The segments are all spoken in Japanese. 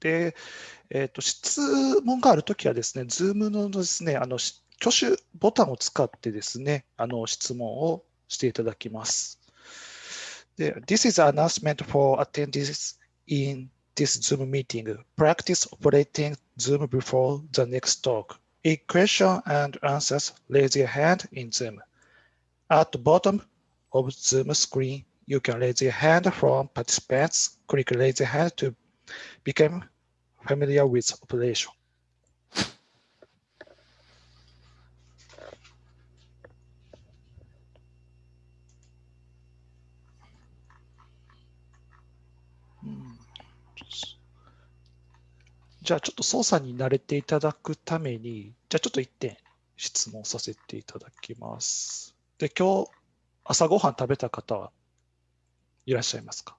で、えーと、質問があるときはですね、Zoom のですね、あの挙手ボタンを使ってですね、あの質問をしていただきます。で This is an announcement for attendees in this Zoom meeting. Practice operating Zoom before the next talk. A question and answers, raise your hand in Zoom. At the bottom of Zoom screen, you can raise your hand from participants. Click raise your hand to become familiar with operation. じゃあちょっと操作に慣れていただくために、じゃあちょっと1点質問させていただきます。で、今日朝ごはん食べた方はいらっしゃいますか？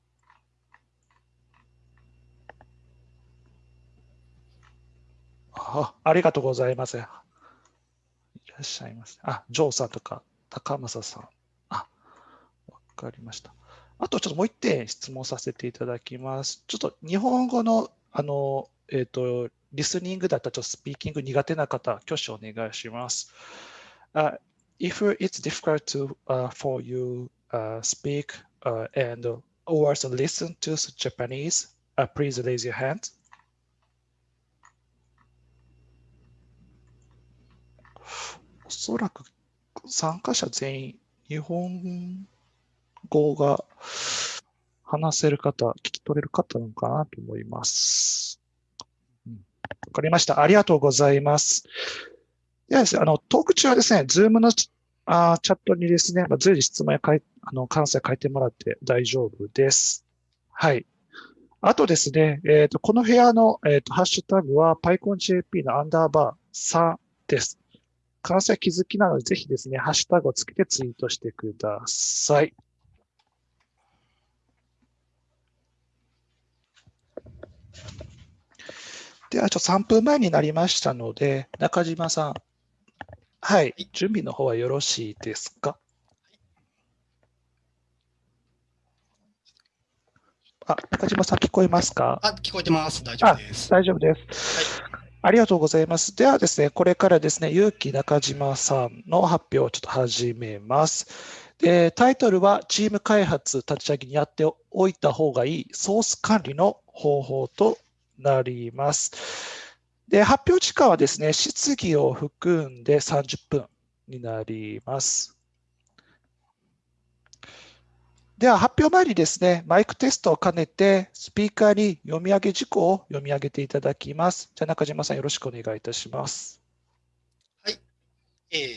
あありがとうございます。いらっしゃいます。あ、ジョーさんとか高政さん。あ、わかりました。あとちょっともう一点質問させていただきます。ちょっと日本語のあの、えっ、ー、と、リスニングだったらちょっとスピーキング苦手な方、挙手お願いします。Uh, if it's difficult to, uh, for you uh, speak uh, and also listen to Japanese, uh, please raise your hand. おそらく参加者全員、日本語が話せる方、聞き取れる方なのかなと思います。わ、うん、かりました。ありがとうございます。ではですね、あの、トーク中はですね、ズームのあチャットにですね、ま、随時質問やかいあの関西書いてもらって大丈夫です。はい。あとですね、えっ、ー、と、この部屋の、えーと、ハッシュタグは PyConJP のアンダーバー3です。関西気づきなので、ぜひですね、ハッシュタグをつけてツイートしてください。では、ちょっと3分前になりましたので、中島さん、はい、準備の方はよろしいですか？あ、中島さん聞こえますか？あ、聞こえてます。大丈夫です。大丈夫です。はい、ありがとうございます。ではですね、これからですね、結城中島さんの発表をちょっと始めます。でタイトルは、チーム開発立ち上げにやっておいた方がいいソース管理の方法となります。で、発表時間はですね、質疑を含んで30分になります。では、発表前にですね、マイクテストを兼ねて、スピーカーに読み上げ事項を読み上げていただきます。じゃあ、中島さん、よろしくお願いいたします。はい。えー、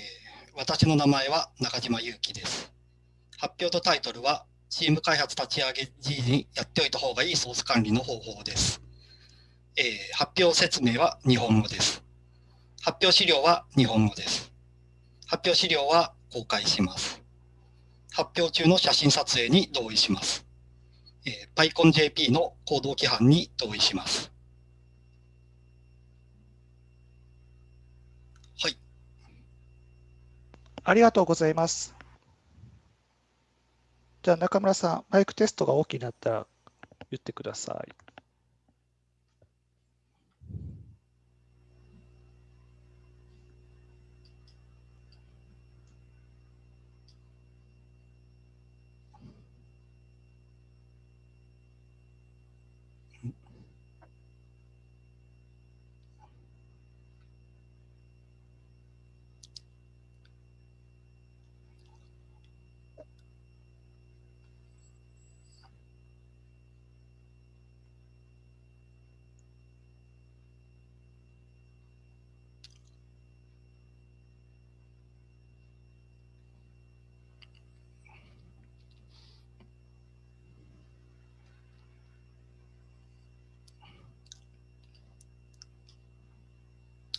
私の名前は中島祐樹です。発表とタイトルは、チーム開発立ち上げ時にやっておいた方がいいソース管理の方法です。えー、発表説明は日本語です。発表資料は日本語です。発表資料は公開します。発表中の写真撮影に同意します。えー、PyConJP の行動規範に同意します。はい。ありがとうございます。じゃあ中村さん、マイクテストが大きになったら言ってください。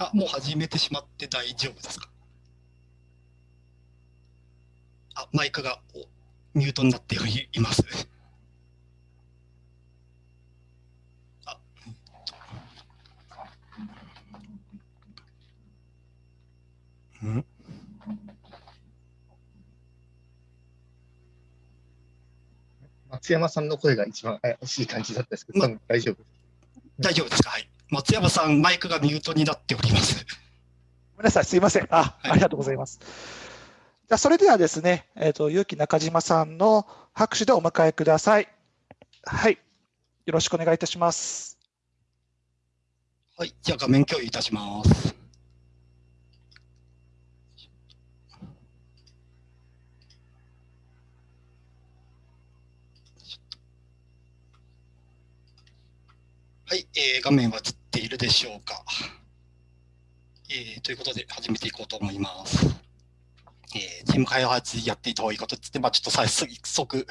あ、もう始めてしまって大丈夫ですか？あ、マイクがミュートになっています。あ、ん。松山さんの声が一番怪しい感じだったんですけど、大丈夫大丈夫ですか？はい。松山さん、マイクがミュートになっております。ごめんなさい、すいません。あ、はい、ありがとうございます。じゃそれではですね、えっ、ー、と、結城中島さんの拍手でお迎えください。はい。よろしくお願いいたします。はい。じゃあ、画面共有いたします。はい、えー、画面は映っているでしょうか。えー、ということで始めていこうと思います。えー、チーム開発やっていた方がいいことってって、まあ、ちょっと早速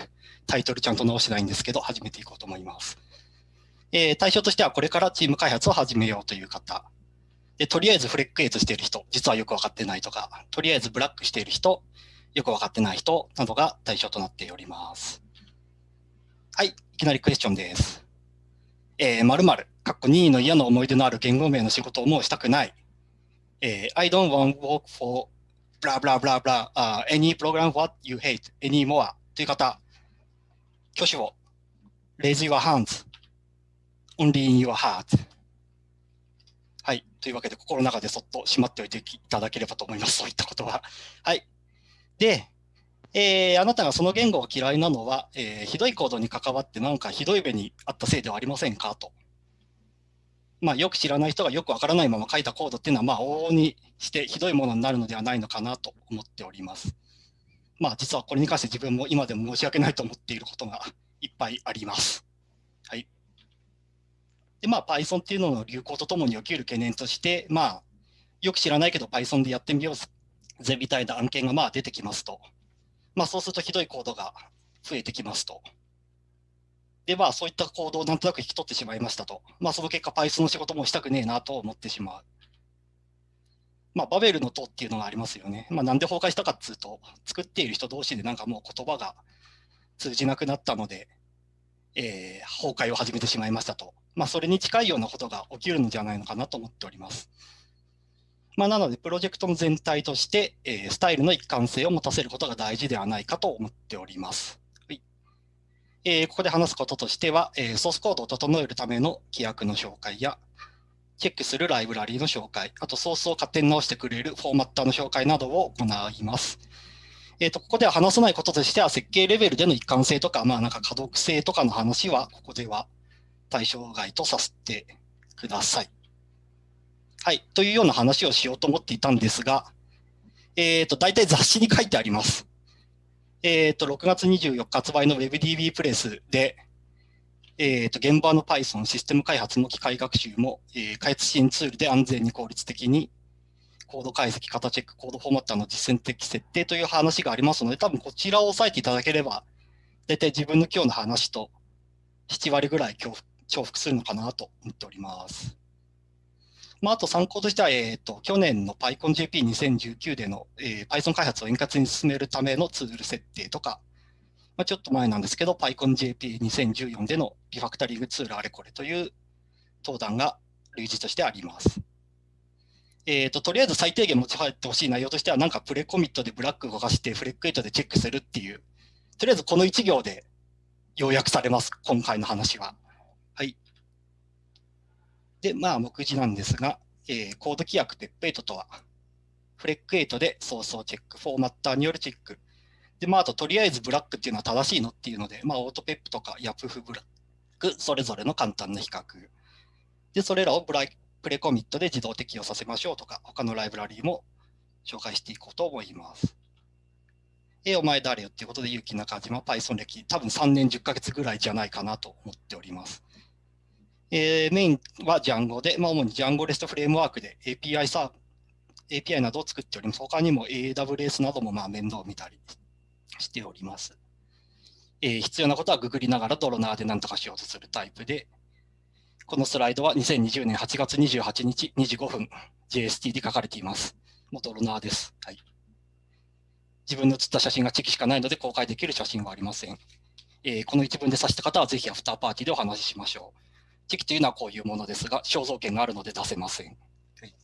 タイトルちゃんと直してないんですけど、始めていこうと思います。えー、対象としてはこれからチーム開発を始めようという方。で、とりあえずフレックエイトしている人、実はよくわかってないとか、とりあえずブラックしている人、よくわかってない人などが対象となっております。はい、いきなりクエスチョンです。えー、〇〇、かっこ任意の嫌な思い出のある言語名の仕事をもうしたくない。えー、I don't want to work for blah blah blah blah、uh, any program what you hate anymore という方、挙手を raise your hands only in your heart はい。というわけで、心の中でそっとしまっておいていただければと思います。そういったことは。はい。で、えー、あなたがその言語が嫌いなのは、えー、ひどい行動に関わってなんかひどい目にあったせいではありませんか？と。まあ、よく知らない人がよくわからないまま書いたコードっていうのは、まあ、往々にしてひどいものになるのではないのかなと思っております。まあ、実はこれに関して自分も今でも申し訳ないと思っていることがいっぱいあります。はい。で、まあ、Python っていうのの流行とともに起きる懸念として、まあ、よく知らないけど Python でやってみようぜみたいな案件がまあ出てきますと。まあ、そうするとひどいコードが増えてきますと。で、まあ、そういった行動をなんとなく引き取ってしまいましたと。まあ、その結果、Python の仕事もしたくねえなと思ってしまう。まあ、バベルの塔っていうのがありますよね。まあ、なんで崩壊したかっつうと、作っている人同士でなんかもう言葉が通じなくなったので、えー、崩壊を始めてしまいましたと。まあ、それに近いようなことが起きるのではないのかなと思っております。まあ、なので、プロジェクトの全体として、えー、スタイルの一貫性を持たせることが大事ではないかと思っております。えー、ここで話すこととしては、えー、ソースコードを整えるための規約の紹介や、チェックするライブラリーの紹介、あとソースを勝手に直してくれるフォーマッターの紹介などを行います。えーと、ここでは話さないこととしては、設計レベルでの一貫性とか、まあ、なんか可読性とかの話は、ここでは対象外とさせてください。はい、というような話をしようと思っていたんですが、えっ、ー、と、大体雑誌に書いてあります。えっ、ー、と、6月24日発売の WebDB プレスで、えっ、ー、と、現場の Python システム開発の機械学習も、えー、開発支援ツールで安全に効率的にコード解析、型チェック、コードフォーマッターの実践的設定という話がありますので、多分こちらを押さえていただければ、大体自分の今日の話と7割ぐらい重複するのかなと思っております。まあ、あと参考としては、えーと、去年の PyConJP2019 での、えー、Python 開発を円滑に進めるためのツール設定とか、まあ、ちょっと前なんですけど、PyConJP2014 でのリファクタリングツールあれこれという登壇が類似としてあります。えーと、とりあえず最低限持ち入ってほしい内容としては、なんかプレコミットでブラック動かして、フレックエイトでチェックするっていう、とりあえずこの1行で要約されます、今回の話は。で、まあ、目次なんですが、えー、コード規約ペップ8とは、フレック8でソースをチェック、フォーマッターによるチェック。で、まあ、あと、とりあえずブラックっていうのは正しいのっていうので、まあ、オートペップとかヤプフブラック、それぞれの簡単な比較。で、それらをブラプレコミットで自動適用させましょうとか、他のライブラリーも紹介していこうと思います。え、お前誰よっていうことで、結城中島 Python 歴、多分3年10ヶ月ぐらいじゃないかなと思っております。えー、メインは Django で、まあ、主に Django REST フレームワークで API サー API などを作っております。他にも AWS などもまあ面倒を見たりしております。えー、必要なことはググりながらドロナーで何とかしようとするタイプで、このスライドは2020年8月28日25分 JST で書かれています。もうドロナーです。はい、自分の写った写真がチェキしかないので公開できる写真はありません。えー、この一文で指した方はぜひアフターパーティーでお話ししましょう。チェキというのはこういうものですが、肖像権があるので出せません。はい、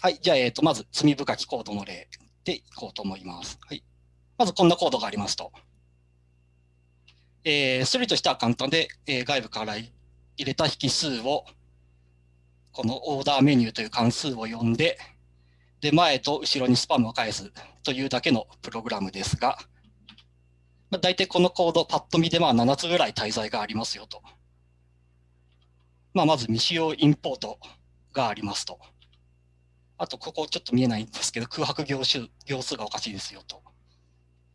はい、じゃあ、えーと、まず罪深きコードの例でいこうと思います。はい、まずこんなコードがありますと。えー、処理としては簡単で、えー、外部から入れた引数を、このオーダーメニューという関数を呼んで、で、前と後ろにスパムを返すというだけのプログラムですが、まあ、大体このコード、パッと見でまあ7つぐらい滞在がありますよと。まあ、まず未使用インポートがありますと。あと、ここちょっと見えないんですけど、空白行数行数がおかしいですよと。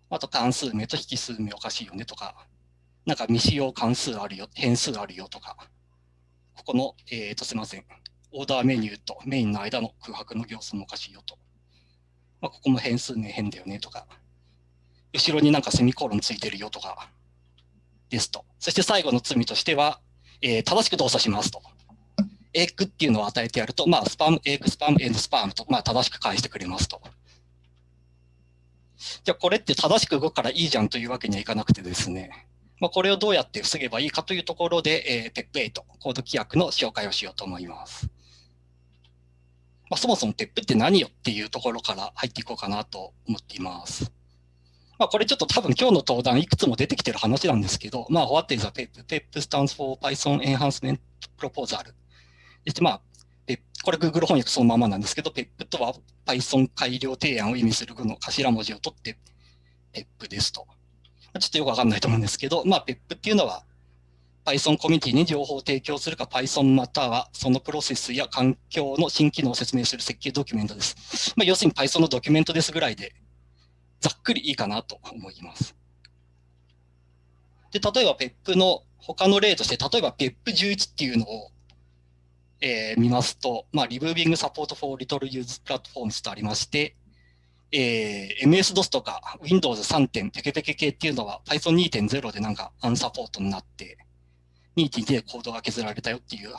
あと、関数名と引数名おかしいよねとか、なんか未使用関数あるよ、変数あるよとか、ここの、えっ、ー、と、すみません。 order menu とメインの間の空白の行数もおかしいよと。まあ、ここも変数名変だよねとか、後ろになんかセミコロンついてるよとか、ですと。そして最後の罪としては、えー、正しく動作しますと。エッグっていうのを与えてやると、まあ、 spam、egg、spam、and spam と、まあ、正しく返してくれますと。じゃあ、これって正しく動くからいいじゃんというわけにはいかなくてですね、まあ、これをどうやって防げばいいかというところで、えー、PEP8、コード規約の紹介をしようと思います。まあ、そもそも PEP って何よっていうところから入っていこうかなと思っています。まあ、これちょっと多分今日の登壇いくつも出てきてる話なんですけど、まあ、What is a PEP? PEP stands for Python Enhancement Proposal? でまあ、これ Google 翻訳そのままなんですけど、PEP とは Python 改良提案を意味する語の頭文字を取って PEP ですと。ちょっとよくわかんないと思うんですけど、まあ、PEP っていうのは Python コミュニティに情報を提供するか Python またはそのプロセスや環境の新機能を説明する設計ドキュメントです。まあ、要するに Python のドキュメントですぐらいでざっくりいいかなと思います。で、例えば PEP の他の例として、例えば PEP11 っていうのをえー、見ますと、まあ、Removing Support for Little Use Platforms とありまして、えー、MS-DOS とか Windows 3. 点ペケペケ系っていうのは Python 2.0でなんかアンサポートになって、2.2でコードが削られたよっていう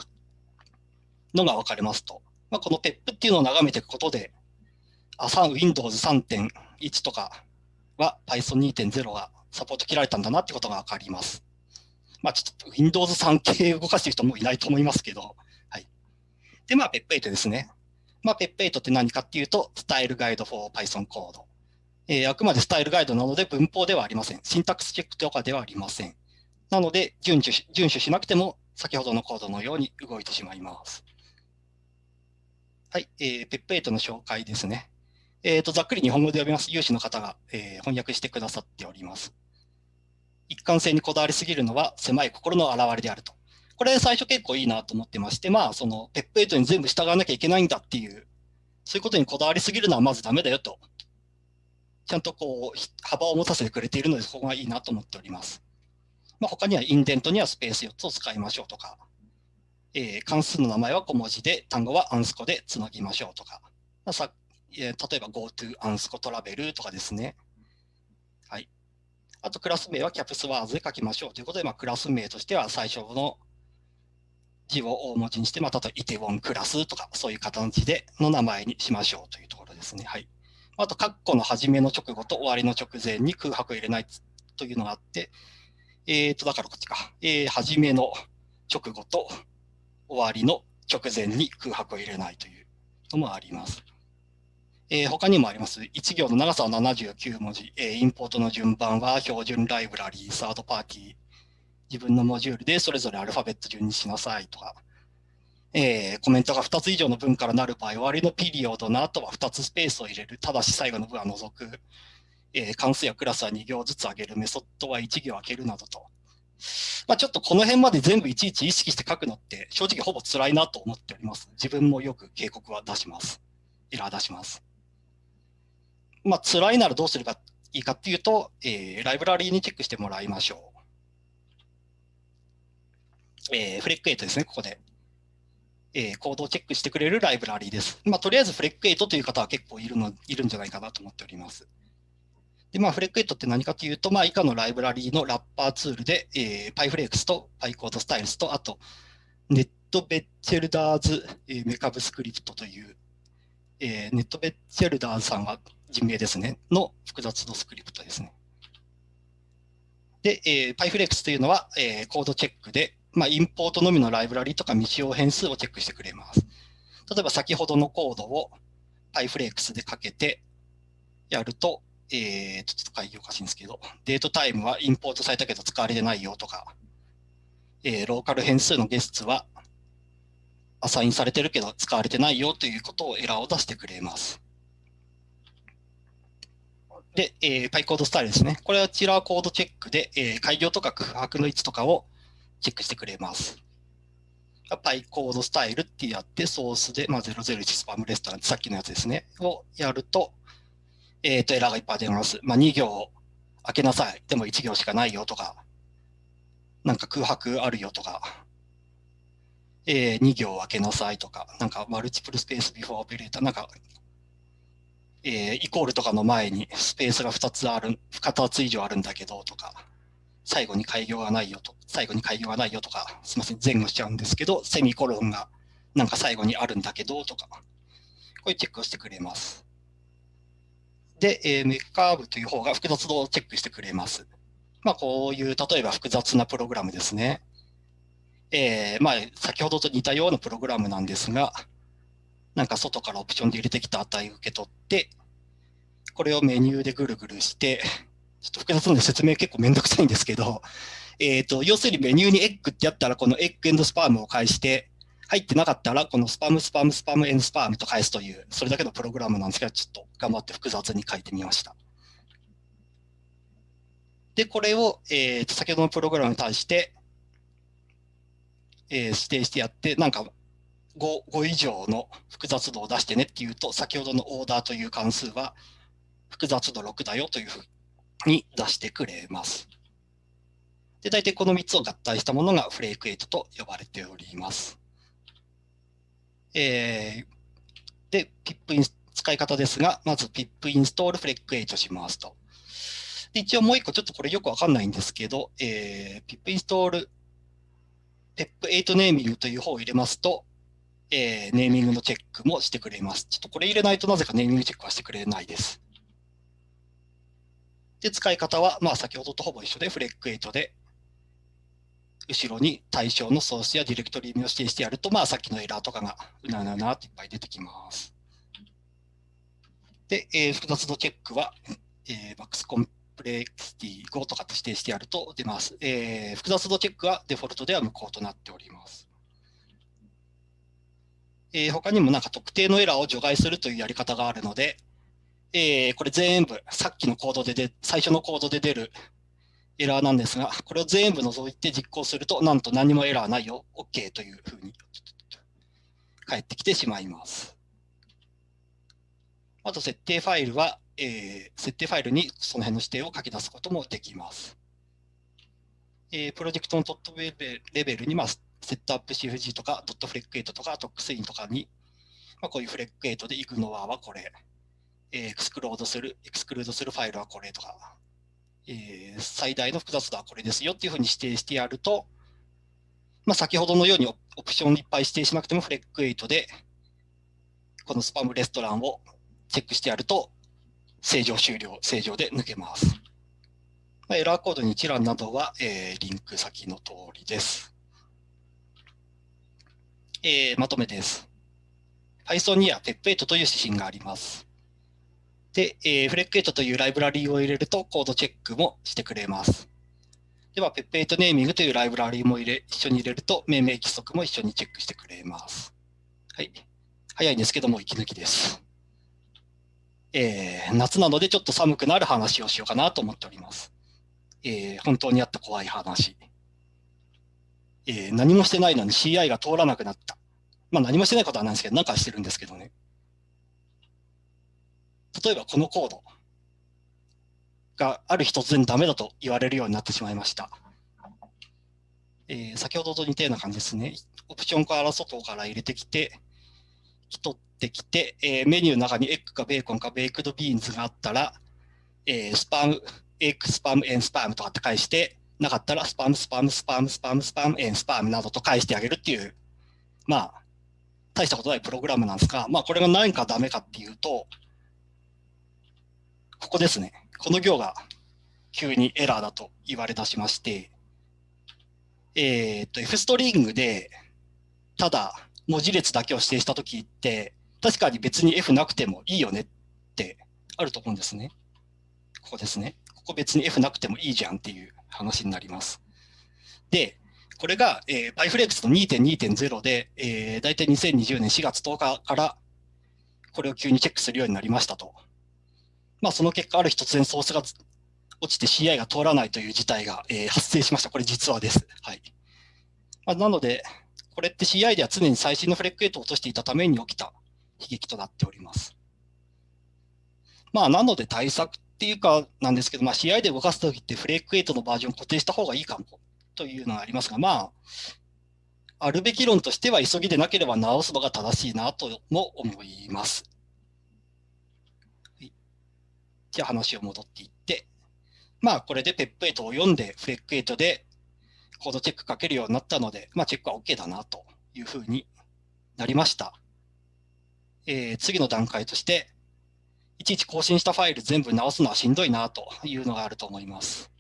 のが分かりますと。まあ、この PEP っていうのを眺めていくことで、あ Windows 1とかは Python 2.0がサポート切られたんだなってことが分かります。まあ、ちょっと Windows 3系動かしてる人もいないと思いますけど、はいで、まあ、PEP8 ですね。まあ、PEP8 って何かっていうと、スタイルガイド for Python コード。えー、あくまでスタイルガイドなので文法ではありません。シンタックスチェックとかではありません。なので、遵守し遵守しなくても、先ほどのコードのように動いてしまいます。はい、えー、PEP8 の紹介ですね。えっ、ー、と、ざっくり日本語で読みます。有志の方が、えー、翻訳してくださっております。一貫性にこだわりすぎるのは狭い心の表れであると。これ最初結構いいなと思ってまして、まあ、その、ペップ8に全部従わなきゃいけないんだっていう、そういうことにこだわりすぎるのはまずダメだよと。ちゃんとこう、幅を持たせてくれているので、そこがいいなと思っております。まあ、他にはインデントにはスペース4つを使いましょうとか、えー、関数の名前は小文字で、単語はアンスコでつなぎましょうとか、まあ、さ、例えば GoTo アンスコトラベルとかですね。はい。あとクラス名は CapWords で書きましょうということで、まあ、クラス名としては最初の字を大文字にして、まあ、例えばイテウォンクラスとか、そういう形での名前にしましょうというところですね。はい。あと、括弧の始めの直後と終わりの直前に空白を入れないというのがあって、えっ、ー、と、だからこっちか。えー、始めの直後と終わりの直前に空白を入れないというのもあります。えー、他にもあります。1行の長さは79文字。えー、インポートの順番は標準ライブラリー、サードパーティー、自分のモジュールでそれぞれアルファベット順にしなさいとか、えー、コメントが2つ以上の文からなる場合、終わりのピリオドの後は2つスペースを入れる。ただし最後の文は除く。えー、関数やクラスは2行ずつ上げる。メソッドは1行開けるなどと。まあ、ちょっとこの辺まで全部いちいち意識して書くのって正直ほぼ辛いなと思っております。自分もよく警告は出します。エラー出します。まあ、辛いならどうすればいいかっていうと、えー、ライブラリーにチェックしてもらいましょう。えー、フレック8ですね、ここで。えー、コードをチェックしてくれるライブラリーです。まあ、とりあえずフレック8という方は結構いるのいるんじゃないかなと思っております。で、まあ、フレック8って何かというと、まあ、以下のライブラリーのラッパーツールで、えー、PyFlex と PyCodeStyles と、あと、ネットベッチェルダーズ、えー、メカブスクリプトという、えー、ネットベッチェルダーズさんが人名ですね、の複雑のスクリプトですね。で、えー、PyFlex というのは、えー、コードチェックで、まあ、インポートのみのライブラリとか未使用変数をチェックしてくれます。例えば先ほどのコードを PyFlex でかけてやると、えー、ちょっと会議おかしいんですけど、デートタイムはインポートされたけど使われてないよとか、えー、ローカル変数のゲストはアサインされてるけど使われてないよということをエラーを出してくれます。で、えー、PyCode スタイルですね。これはチラーコードチェックで、えー、開業とか空白の位置とかをチェックしてくれます。PyCode スタイルってやって、ソースで、まあ、001スパムレストランさっきのやつですね、をやると、えっ、ー、と、エラーがいっぱい出ます。まあ、2行開けなさい。でも1行しかないよとか、なんか空白あるよとか、えー、2行開けなさいとか、なんかマルチプルスペースビフォーオペレーター、なんかえー、イコールとかの前にスペースが2つある、2つ以上あるんだけどとか、最後に開業がないよと、最後に開業がないよとか、すみません、前後しちゃうんですけど、セミコロンがなんか最後にあるんだけどとか、こういうチェックをしてくれます。で、えー、 mccabe という方が複雑度をチェックしてくれます。まあ、こういう、例えば複雑なプログラムですね。えー、まあ、先ほどと似たようなプログラムなんですが、なんか外からオプションで入れてきた値を受け取って、これをメニューでぐるぐるして、ちょっと複雑なので説明結構めんどくさいんですけど、えっ、ー、と、要するにメニューにエッグってやったら、この egg and spam を返して、入ってなかったら、このスパム、スパム、スパム、エンドスパームと返すという、それだけのプログラムなんですけど、ちょっと頑張って複雑に書いてみました。で、これを、えー、と先ほどのプログラムに対して、えー、指定してやって、なんか 5, 5以上の複雑度を出してねっていうと、先ほどのオーダーという関数は複雑度6だよというふうに出してくれます。で、大体この3つを合体したものがフレーク8と呼ばれております。えー、で、pip イン使い方ですが、まず pip インストールフレック8しますと。で一応もう一個ちょっとこれよくわかんないんですけど、えー、pip インストール pep8 ネーミングという方を入れますと、えー、ネーミングのチェックもしてくれます。ちょっとこれ入れないとなぜかネーミングチェックはしてくれないです。で、使い方は、まあ、先ほどとほぼ一緒で、フレック8で、後ろに対象のソースやディレクトリを指定してやると、まあ、さっきのエラーとかがうなうなうなっていっぱい出てきます。で、えー、複雑度チェックは、えー、マックスコンプレクシティ5とかって指定してやると出ます。えー、複雑度チェックはデフォルトでは無効となっております。えー、他にもなんか特定のエラーを除外するというやり方があるので、えー、これ全部、さっきのコードでで、最初のコードで出るエラーなんですが、これを全部除いて実行すると、なんと何もエラーないよ、OK というふうに返ってきてしまいます。あと、設定ファイルは、えー、設定ファイルにその辺の指定を書き出すこともできます。えー、プロジェクトのトップレベルに、まあ、 setup.cfg とか、ドットフレック8とか、 tox.ini とかに、まあ、こういうフレック8でイグノアはこれ、 exclude する、 exclude するファイルはこれとか、えー、最大の複雑度はこれですよっていうふうに指定してやると、まあ、先ほどのようにオプションいっぱい指定しなくてもフレック8で、このスパムレストランをチェックしてやると、正常終了、正常で抜けます。まあ、エラーコードに一覧などは、えー、リンク先の通りです。えー、まとめです。Python には PEP8 という指針があります。で、えー、フレック8というライブラリーを入れるとコードチェックもしてくれます。では、PEP8 ネーミングというライブラリーも入れ一緒に入れると命名規則も一緒にチェックしてくれます。はい。早いんですけども、息抜きです。えー、夏なのでちょっと寒くなる話をしようかなと思っております。えー、本当にあった怖い話。えー、何もしてないのに CI が通らなくなった。まあ何もしてないことはないんですけど、なんかしてるんですけどね。例えばこのコードがある日突然ダメだと言われるようになってしまいました。えー、先ほどと似たような感じですね。オプションから外から入れてきて、取ってきて、えー、メニューの中に egg か bacon か baked beans があったら、えー、 spam、egg、spam、and spam とかって返して、なかったら spam、spam、spam、spam、spam、and spam などと返してあげるっていう、まあ、大したことないプログラムなんですが、まあ、これが何かダメかっていうと、ここですね。この行が急にエラーだと言われ出しまして、えっ、と、F ストリングで、ただ文字列だけを指定したときって、確かに別に F なくてもいいよねってあると思うんですね。ここですね。ここ別に F なくてもいいじゃんっていう話になります。で、これが、えー、パイフレックスの2.2.0で、えー、大体2020年4月10日からこれを急にチェックするようになりましたと。まあ、その結果、ある日突然ソースが落ちて CI が通らないという事態が、えー、発生しました。これ実はです。はい。まあ、なので、これって CI では常に最新のフレックエイトを落としていたために起きた悲劇となっております。まあ、なので対策っていうかなんですけど、まあ、CI で動かすときってフレックエイトのバージョン固定した方がいいかもというのがありますが、まあ、あるべき論としては急ぎでなければ直すのが正しいなとも思います。じゃあ話を戻っていって、まあこれでペップ8を読んでフレック8でコードチェックかけるようになったので、まあチェックは OK だなというふうになりました。えー、次の段階として、いちいち更新したファイル全部直すのはしんどいなというのがあると思います。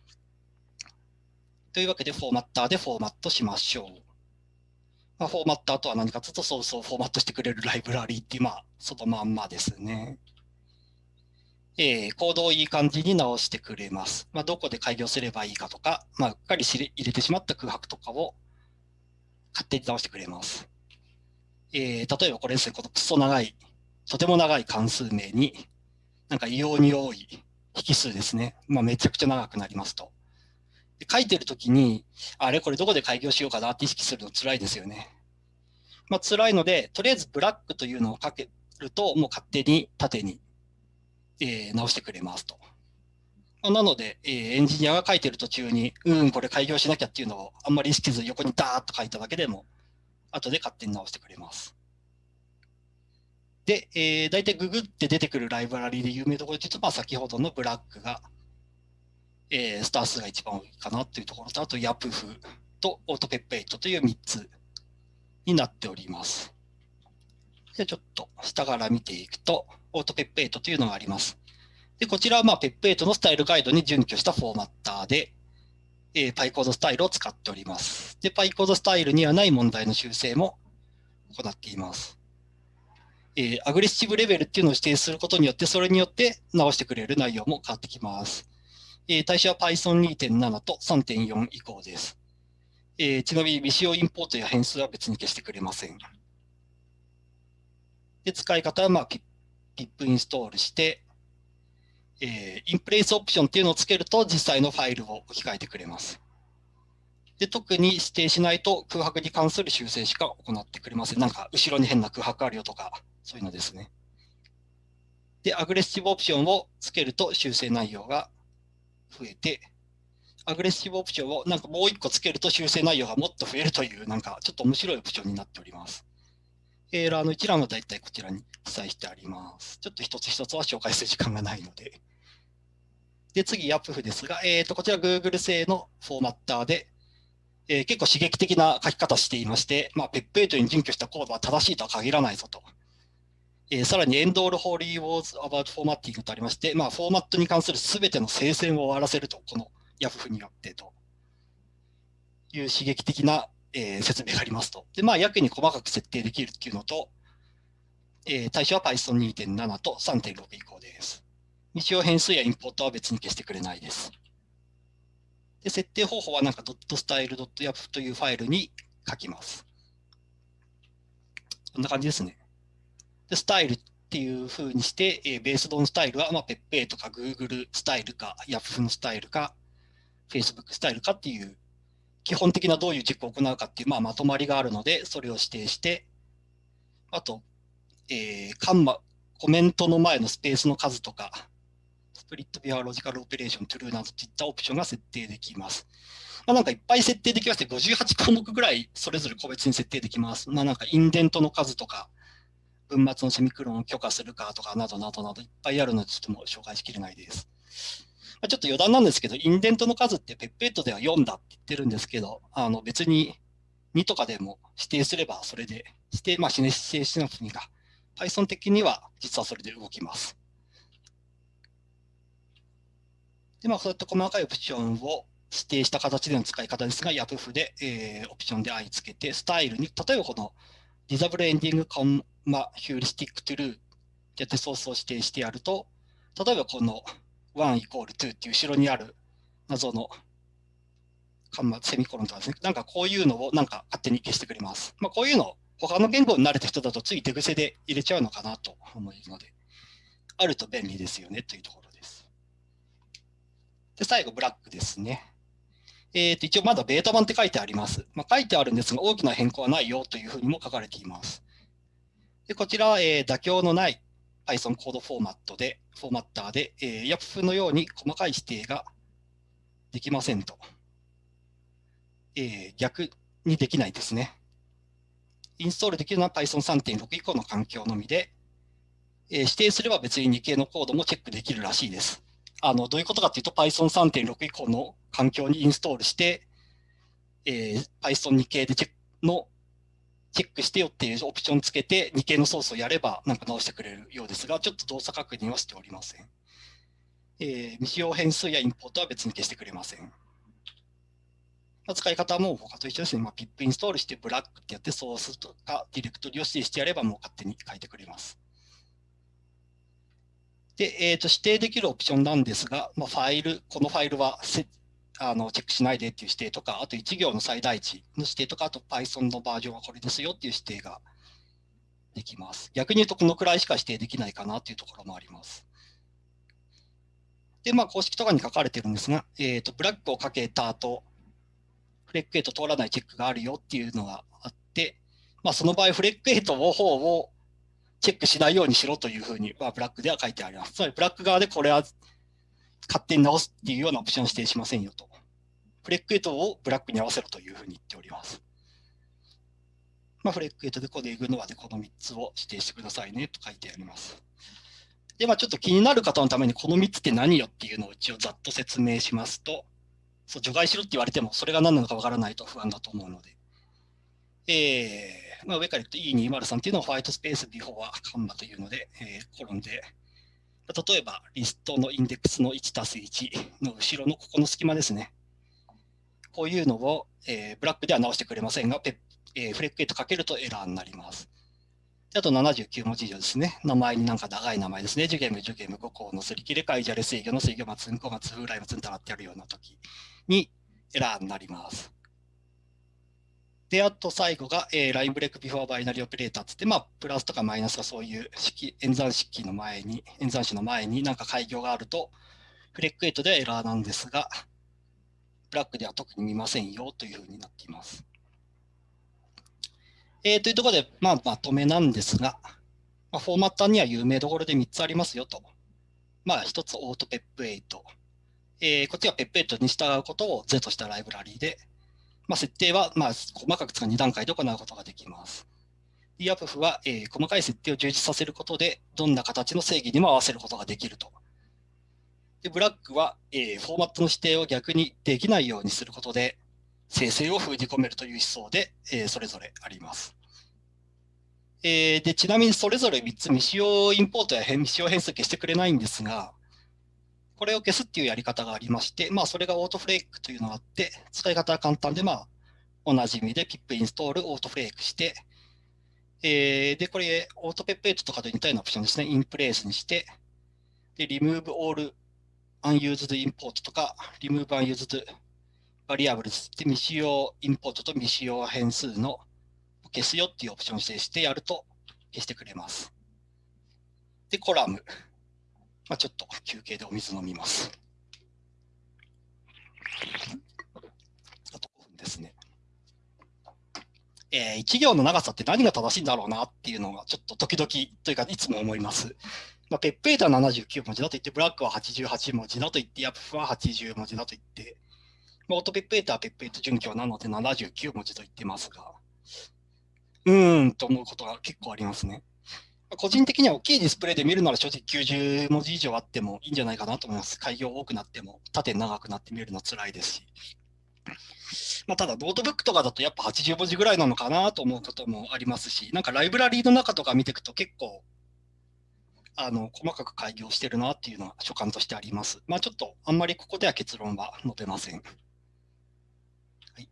というわけで、フォーマッターでフォーマットしましょう。まあ、フォーマッターとは何かというと、そうそうフォーマットしてくれるライブラリーっていう、まあ、そのまんまですね。えー、コードをいい感じに直してくれます。まあ、どこで開業すればいいかとか、まあ、うっかり入れてしまった空白とかを勝手に直してくれます。えー、例えばこれですね、このクソ長い、とても長い関数名に、なんか異様に多い引数ですね。まあ、めちゃくちゃ長くなりますと。で書いてるときに、あれこれどこで開業しようかなって意識するの辛いですよね。まあ、辛いので、とりあえずブラックというのをかけると、もう勝手に縦にえー、直してくれますと。なので、えー、エンジニアが書いてる途中に、うん、これ開業しなきゃっていうのをあんまり意識せず横にダーッと書いただけでも、後で勝手に直してくれます。で、えー、大体ググって出てくるライブラリで有名なところで言うと、まあ、先ほどの Black が、えー、スター数が一番多いかなというところと、あと YAPF と autopep8 という3つになっております。じゃちょっと下から見ていくと、 autopep8 というのがあります。で、こちらはまあ PEP 8のスタイルガイドに準拠したフォーマッターで、えー、PyCode スタイルを使っております。で、PyCode スタイルにはない問題の修正も行っています。えー、アグレッシブレベルっていうのを指定することによって、それによって直してくれる内容も変わってきます。えー、対象は Python2.7 と3.4以降です。えー、ちなみに未使用インポートや変数は別に消してくれません。で、使い方は、まあ、ピップインストールして、えー、インプレイスオプションっていうのをつけると実際のファイルを置き換えてくれます。で、特に指定しないと空白に関する修正しか行ってくれません。なんか、後ろに変な空白あるよとか、そういうのですね。で、アグレッシブオプションをつけると修正内容が増えて、アグレッシブオプションをなんかもう一個つけると修正内容がもっと増えるという、なんかちょっと面白いオプションになっております。エラーの一覧はだいたいこちらに記載してあります。ちょっと一つ一つは紹介する時間がないので。で、次、ヤプフですが、えー、とこちら Google 製のフォーマッターで、えー、結構刺激的な書き方していまして、まあ、ペップ8に準拠したコードは正しいとは限らないぞと。えー、さらに、エンドールホーリーウォーズアバウトフォーマッティングとありまして、まあ、フォーマットに関するすべての聖戦を終わらせると、このヤフフによってという刺激的なえー、説明がありますと。で、まあ、やけに細かく設定できるっていうのと、えー、対象は Python2.7 と3.6以降です。未使用変数やインポートは別に消してくれないです。で、設定方法はなんか .style.yap というファイルに書きます。こんな感じですね。で、スタイルっていう風にして、えー、ベースドンスタイルは、まあ、ペッペイとか Google スタイルか、Yahoo スタイルか、Facebook スタイルかっていう基本的などういうチェックを行うかっていう、まあ、まとまりがあるので、それを指定して、あと、えー、カンマ、コメントの前のスペースの数とか、スプリットビアロジカルオペレーション、トゥルーなどといったオプションが設定できます。まあ、なんかいっぱい設定できまして、58項目ぐらいそれぞれ個別に設定できます。まあ、なんかインデントの数とか、文末のセミクロンを許可するかとかなどなどなどいっぱいあるので、ちょっともう紹介しきれないです。まあ、ちょっと余談なんですけど、インデントの数ってペッペットでは4だって言ってるんですけど、あの別に2とかでも指定すればそれで、指定、まあ、指定しなくてもいいが、Python 的には実はそれで動きます。で、まあ、そういった細かいオプションを指定した形での使い方ですが、ヤプフで、えー、オプションで i つけて、スタイルに、例えばこのディザブルエンディングコン Disable Ending Comma Heuristic True ってやってソースを指定してやると、例えばこの1イコール2っていう後ろにある謎のカンマセミコロンとかですね、なんかこういうのをなんか勝手に消してくれます。まあ、こういうの、他の言語に慣れた人だとつい手癖で入れちゃうのかなと思うので、あると便利ですよねというところです。で、最後、ブラックですね。えー、と一応まだベータ版って書いてあります。まあ、書いてあるんですが、大きな変更はないよというふうにも書かれています。でこちらは、えー、妥協のない Python コードフォーマットで、フォーマッターで、えー、YAPF のように細かい指定ができませんと。えー、逆にできないですね。インストールできるのは Python3.6 以降の環境のみで、えー、指定すれば別に2系のコードもチェックできるらしいです。あのどういうことかというと Python3.6 以降の環境にインストールして、えー、Python2 系でチェックのチェックしてよっていうオプションつけて2系のソースをやればなんか直してくれるようですが、ちょっと動作確認はしておりません。えー、未使用変数やインポートは別に消してくれません。使い方も他と一緒ですね。まあ、ピップインストールしてブラックってやってソースとかディレクトリを指定してやればもう勝手に書いてくれます。で、えー、と指定できるオプションなんですが、まあ、ファイル、このファイルはあのチェックしないでっていう指定とか、あと1行の最大値の指定とか、あと Python のバージョンはこれですよっていう指定ができます。逆に言うとこのくらいしか指定できないかなっていうところもあります。で、まあ、公式とかに書かれてるんですが、えー、とブラックをかけた後、フレックエイト通らないチェックがあるよっていうのがあって、まあ、その場合、フレックエイトの方をチェックしないようにしろというふうに、まあ、ブラックでは書いてあります。つまり、ブラック側でこれは勝手に直すっていうようなオプションを指定しませんよと。フレックエイトをブラックに合わせろというふうに言っております。まあ、フレックエイトでこのエグノアでこの3つを指定してくださいねと書いてあります。で、まあ、ちょっと気になる方のためにこの3つって何よっていうのを一応ざっと説明しますと、そう除外しろって言われてもそれが何なのかわからないと不安だと思うので。えーまあ、上から言うと E203 っていうのはホワイトスペースビフォーはカンマというので、えー、コロンで例えば、リストのインデックスの1たす1の後ろのここの隙間ですね。こういうのを、えー、ブラックでは直してくれませんが、ペえー、フレックエイトかけるとエラーになります。であと79文字以上ですね。名前になんか長い名前ですね。ジュゲム、ジュゲム、5項のすり切れ、カイジャレ制御の制御、松んこ、松風来、松んたらってやるような時にエラーになります。で、あと最後が、えー、ラインブレイクビフォーバイナリーオペレーターつって、まあ、プラスとかマイナスがそういう式、演算式の前に、演算子の前になんか開業があると、フレックエイトではエラーなんですが、ブラックでは特に見ませんよというふうになっています。えー、というところで、まあ、まとめなんですが、まあ、フォーマッターには有名どころで3つありますよと。まあ、1つオートペップ8。えー、こっちはペップ8に従うことを Z としたライブラリーで、まあ、設定は、まあ、細かく使う2段階で行うことができます。DAPF は、えー、細かい設定を充実させることで、どんな形の正義にも合わせることができると。で、ブラックは、えー、フォーマットの指定を逆にできないようにすることで、生成を封じ込めるという思想で、えー、それぞれあります。えー、でちなみにそれぞれ3つ未使用インポートや未使用変数消してくれないんですが、これを消すっていうやり方がありまして、まあ、それがオートフレークというのがあって、使い方は簡単で、まあ、おなじみでピップインストール、オートフレークして、えー、で、これ、オートペップエイトとかと似たようなオプションですね、インプレイスにして、で、remove all unused import とか、remove unused variables って未使用インポートと未使用変数の消すよっていうオプションを指定してやると消してくれます。で、コラム。まあ、ちょっと休憩でお水飲みます。あと5分ですね。えー、1行の長さって何が正しいんだろうなっていうのがちょっと時々というかいつも思います。まあ、 PEP 8 は79文字だと言って、 Black は88文字だと言って、 YAPF は80文字だと言って、まあ、オートペッペーターはペッペート準拠なので79文字と言ってますが、うーんと思うことが結構ありますね。個人的には大きいディスプレイで見るなら正直90文字以上あってもいいんじゃないかなと思います。改行多くなっても縦長くなって見るの辛いですし。まあ、ただノートブックとかだとやっぱ80文字ぐらいなのかなと思うこともありますし、なんかライブラリーの中とか見ていくと結構あの細かく開業してるなっていうのは所感としてあります。まあ、ちょっとあんまりここでは結論は述べません。はい、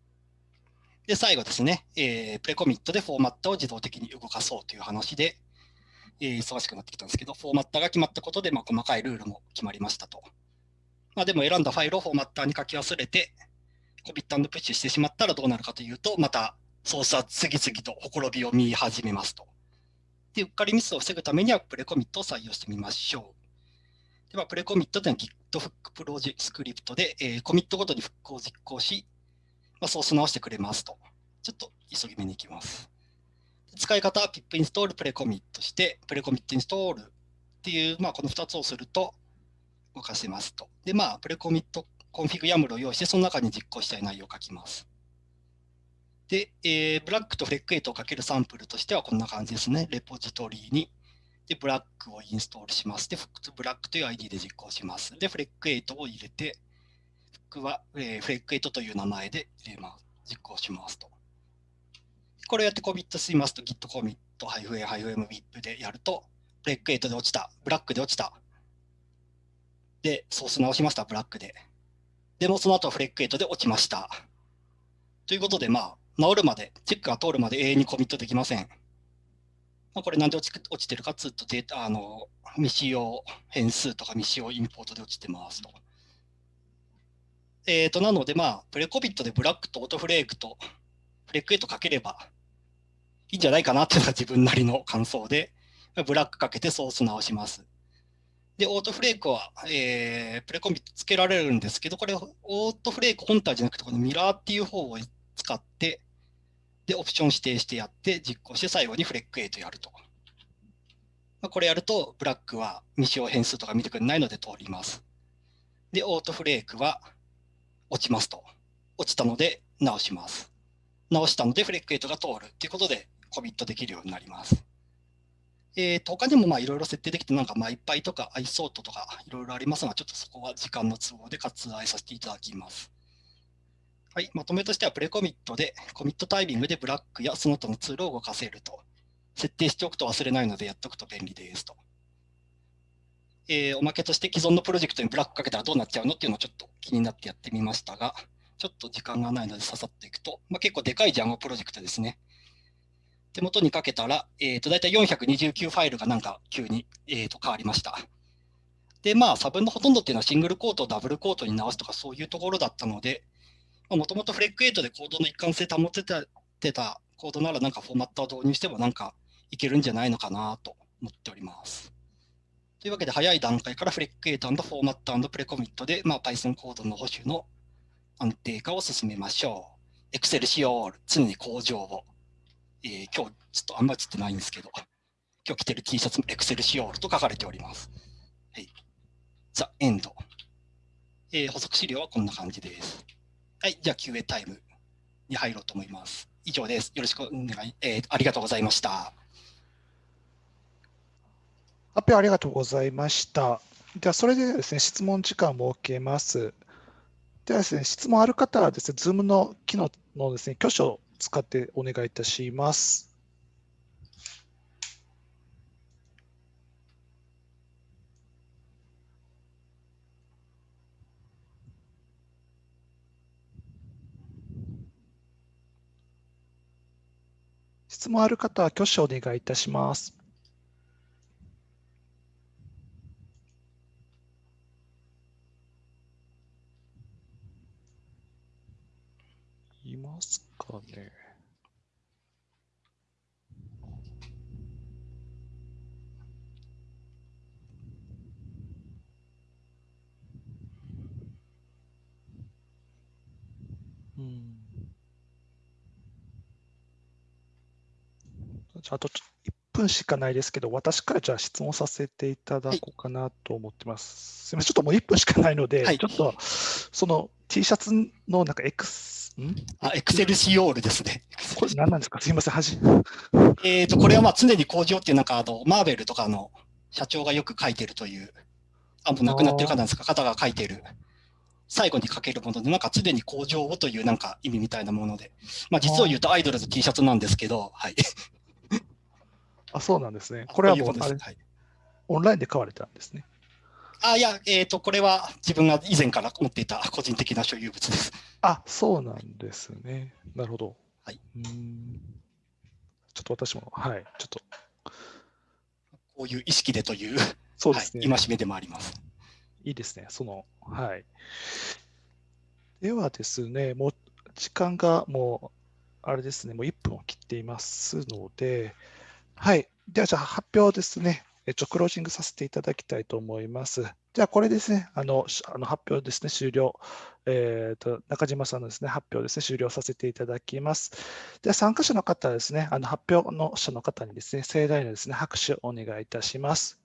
で、最後ですね、えー、プレコミットでフォーマットを自動的に動かそうという話で、えー、忙しくなってきたんですけど、フォーマットが決まったことで、まあ、細かいルールも決まりましたと。まあ、でも選んだファイルをフォーマッターに書き忘れて、コミットプッシュしてしまったらどうなるかというと、またソースは次々とほころびを見始めますと。で、うっかりミスを防ぐためには pre-commit を採用してみましょう。では、 pre-commit というのは Git フックプロジェスクリプトで、えー、コミットごとにフックを実行し、まあ、ソース直してくれますと。ちょっと急ぎ目に行きます。使い方は pip install pre-commit して、 pre-commit install っていう、まあ、この2つをすると動かせますと。で、まあ、 pre-commit config YAML を用意して、その中に実行したい内容を書きます。で、えー、ブラックとフレック8をかけるサンプルとしてはこんな感じですね。レポジトリに。で、ブラックをインストールします。で、ブラックという ID で実行します。で、フレック8を入れて、フックは、えー、フレック8という名前で入れます。実行しますと。これをやってコミットしますと git コミット -a-m-wip でやると、フレック8で落ちた、ブラックで落ちた。で、ソース直しました、ブラックで。でもその後フレック8で落ちました。ということで、まあ、治るまで、チェックが通るまで永遠にコミットできません。まあ、これなんで落ち落ちてるかというと、データ、あの、未使用変数とか未使用インポートで落ちてますと。えっ、ー、と、なので、まあ、プレコビットでブラックとオートフレークとフレック8かければいいんじゃないかなっていうのが自分なりの感想で、ブラックかけてソース直します。で、オートフレークは、えー、プレコンビつけられるんですけど、これ、オートフレーク本体じゃなくて、このミラーっていう方を使って、で、オプション指定してやって、実行して、最後にフレック8やると。まあ、これやると、ブラックは未使用変数とか見てくれないので通ります。で、オートフレークは落ちますと。落ちたので直します。直したので、フレック8が通るということで、コミットできるようになります。えー、と他にもいろいろ設定できて、なんかマイパイとかアイソートとかいろいろありますが、ちょっとそこは時間の都合で割愛させていただきます。はい、まとめとしてはプレコミットで、コミットタイミングでブラックやその他のツールを動かせると。設定しておくと忘れないのでやっておくと便利ですと。えー、おまけとして既存のプロジェクトにブラックかけたらどうなっちゃうのっていうのをちょっと気になってやってみましたが、ちょっと時間がないのでささっていくと、まあ、結構でかいジャンゴプロジェクトですね。手元にかけたら、えー、と大体429ファイルがなんか急に、えー、と変わりました。で、まあ、差分のほとんどっていうのはシングルコートをダブルコートに直すとかそういうところだったので、もともとフレック8でコードの一貫性保ててたコードならなんかフォーマットを導入してもなんかいけるんじゃないのかなと思っております。というわけで早い段階からフレック8フォーマットプレコミットで、まあ、Python コードの保守の安定化を進めましょう。Excel 仕様、常に向上を。えー、今日ちょっとあんまり映ってないんですけど、今日着てる T シャツも Excel 仕様と書かれております。はい。ザ・エンド。えー、補足資料はこんな感じです。はい。じゃあ QA タイムに入ろうと思います。以上です。よろしくお願い、えー、ありがとうございました。発表ありがとうございました。では、それでですね、質問時間を設けます。ではですね、質問ある方はですね、Zoom の機能のですね、挙手を使ってお願いいたします。質問ある方は挙手をお願いいたします。いますかね。うん。じゃあ、あと1分しかないですけど、私からじゃあ質問させていただこうかなと思ってます。はい、すみません、ちょっともう1分しかないので、はい、ちょっとその T シャツのなんか X ん？あ、エクセルシオールですね。これ何なんですか？すみません、はじ。えっと、これはまあ常に工場っていうなんかあの、マーベルとかの社長がよく書いてるという、あ、もう亡くなってる方なんですか？方が書いてる。最後に書けるもので、なんか常に工場をというなんか意味みたいなもので、まあ実を言うとアイドルズ T シャツなんですけど、はい。あ、そうなんですね。これはもうあれ、はい、オンラインで買われたんですね。あ、いや、えっ、ー、と、これは自分が以前から持っていた個人的な所有物です。あ、そうなんですね。なるほど。はい。うんちょっと私も、はい、ちょっと。こういう意識でという、そうですね。はい、戒めでもあります。いいですね。その、はい。ではですね、もう時間がもう、あれですね、もう1分を切っていますので、はい。では、じゃあ発表ですね。えっと、クロージングさせていただきたいと思います。じゃあ、これですね、あの、あの発表ですね、終了。えっ、ー、と、中島さんのですね、発表ですね、終了させていただきます。では、参加者の方ですね、あの発表の者の方にですね、盛大なですね、拍手をお願いいたします。